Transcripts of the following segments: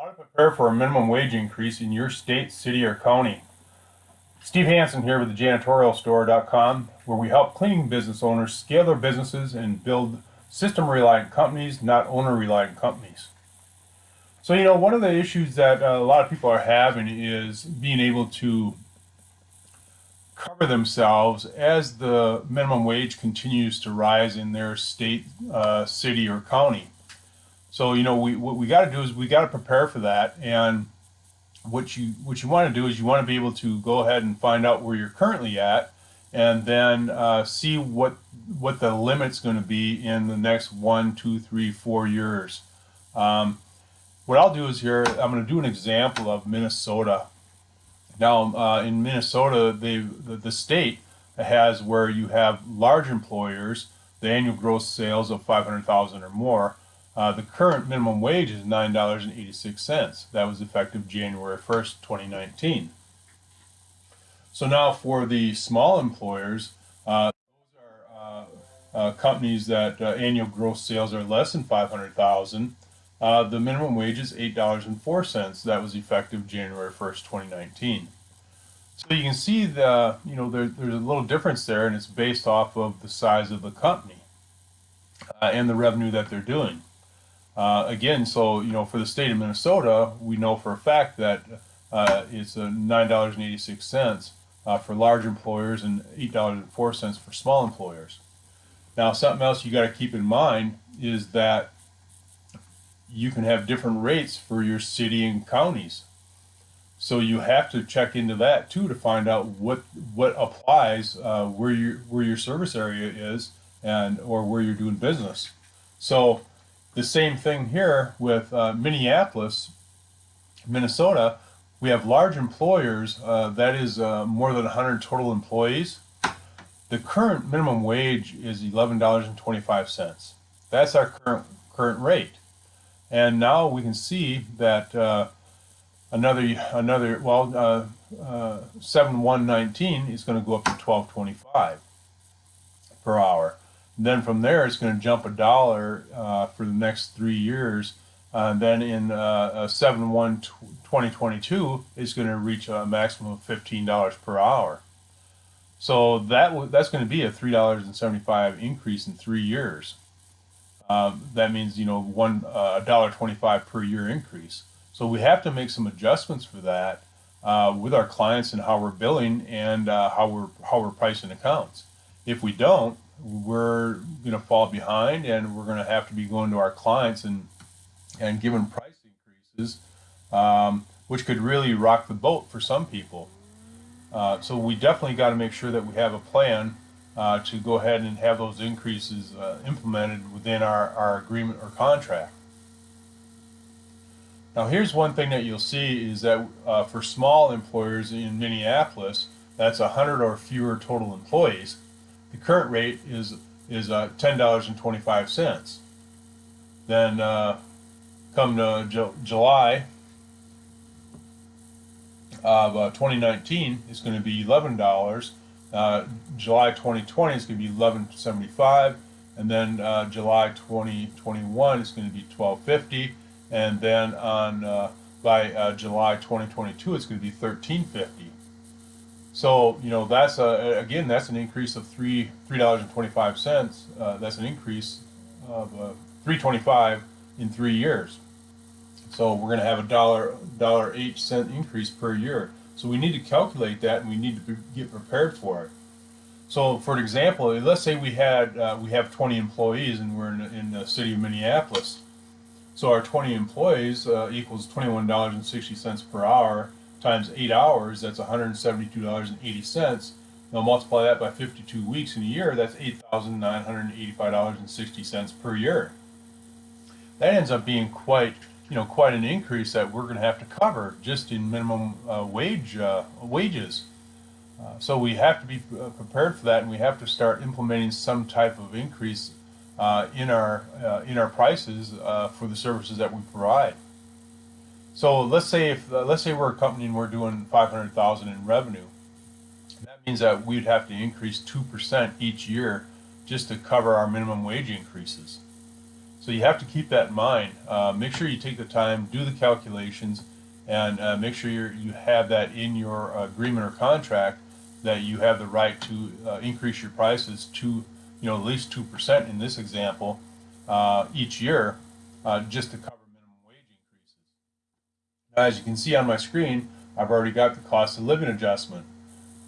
How to prepare for a minimum wage increase in your state, city, or county. Steve Hansen here with the janitorialstore.com, where we help cleaning business owners scale their businesses and build system reliant companies, not owner reliant companies. So, you know, one of the issues that uh, a lot of people are having is being able to cover themselves as the minimum wage continues to rise in their state, uh, city, or county. So, you know, we, what we got to do is we got to prepare for that. And what you, what you want to do is you want to be able to go ahead and find out where you're currently at and then uh, see what, what the limit's going to be in the next one, two, three, four years. Um, what I'll do is here, I'm going to do an example of Minnesota. Now, uh, in Minnesota, they the, the state has where you have large employers, the annual gross sales of 500,000 or more. Uh, the current minimum wage is $9.86. That was effective January 1st, 2019. So now for the small employers, uh, those are uh, uh, companies that uh, annual gross sales are less than 500,000. Uh, the minimum wage is $8.04. That was effective January 1st, 2019. So you can see the, you know, there, there's a little difference there and it's based off of the size of the company uh, and the revenue that they're doing. Uh, again, so, you know, for the state of Minnesota, we know for a fact that uh, it's $9.86 uh, for large employers and $8.04 for small employers. Now, something else you got to keep in mind is that you can have different rates for your city and counties. So you have to check into that too to find out what what applies uh, where your where your service area is and or where you're doing business. So the same thing here with uh, Minneapolis, Minnesota. We have large employers uh, that is uh, more than 100 total employees. The current minimum wage is $11.25. That's our current current rate. And now we can see that uh, another, another well, uh, uh, 7119 is going to go up to 1225 per hour. Then from there, it's going to jump a dollar uh, for the next three years. and then in uh, 7 1 2022, it's going to reach a maximum of $15 per hour. So that that's going to be a $3.75 increase in three years. Um, that means you know one uh, dollar twenty-five per year increase. So we have to make some adjustments for that uh, with our clients and how we're billing and uh, how we're how we're pricing accounts. If we don't, we're going to fall behind, and we're going to have to be going to our clients and and giving price increases, um, which could really rock the boat for some people. Uh, so we definitely got to make sure that we have a plan uh, to go ahead and have those increases uh, implemented within our, our agreement or contract. Now here's one thing that you'll see is that uh, for small employers in Minneapolis, that's 100 or fewer total employees, the current rate is, is uh, $10.25. Then uh, come to Ju July of uh, 2019, it's going to be $11 uh, July 2020 is going to be 1175, and then uh, July 2021 is going to be 1250, and then on uh, by July 2022 it's going to be 1350. So you know that's a, again that's an increase of three three dollars and 25 cents. Uh, that's an increase of 325 in three years. So we're going to have a dollar dollar eight cent increase per year. So we need to calculate that and we need to get prepared for it. So for example, let's say we had uh, we have 20 employees and we're in, in the city of Minneapolis. So our 20 employees uh, equals $21.60 per hour times eight hours, that's $172.80. Now multiply that by 52 weeks in a year, that's $8,985.60 per year. That ends up being quite you know, quite an increase that we're going to have to cover just in minimum uh, wage uh, wages. Uh, so we have to be uh, prepared for that, and we have to start implementing some type of increase uh, in our uh, in our prices for the services that we provide. So let's say if let's say we're a company and we're doing 500,000 in revenue, that means that we'd have to increase two percent each year just to cover our minimum wage increases. So you have to keep that in mind. Uh, make sure you take the time, do the calculations, and uh, make sure you have that in your agreement or contract that you have the right to uh, increase your prices to, you know, at least two percent in this example uh, each year, uh, just to cover minimum wage increases. Now, as you can see on my screen, I've already got the cost of living adjustment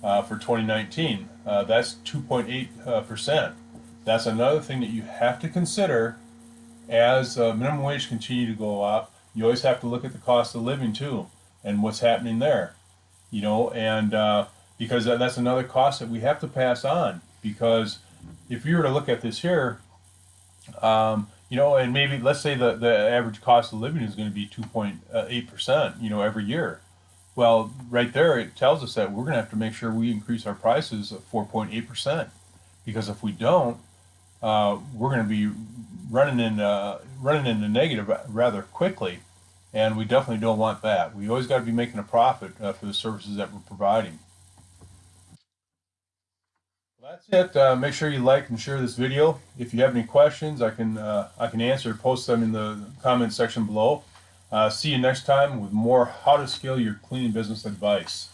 uh, for 2019. Uh, that's 2.8 uh, percent. That's another thing that you have to consider as uh, minimum wage continue to go up. You always have to look at the cost of living too, and what's happening there. You know, and uh, because that's another cost that we have to pass on. Because if you were to look at this here, um, you know, and maybe let's say the, the average cost of living is going to be 2.8%, you know, every year. Well, right there, it tells us that we're going to have to make sure we increase our prices of 4.8%. Because if we don't, uh, we're going to be running in, uh, running in the negative rather quickly. And we definitely don't want that. We always got to be making a profit uh, for the services that we're providing. That's it. Uh, make sure you like and share this video. If you have any questions, I can uh, I can answer. Post them in the comment section below. Uh, see you next time with more how to scale your cleaning business advice.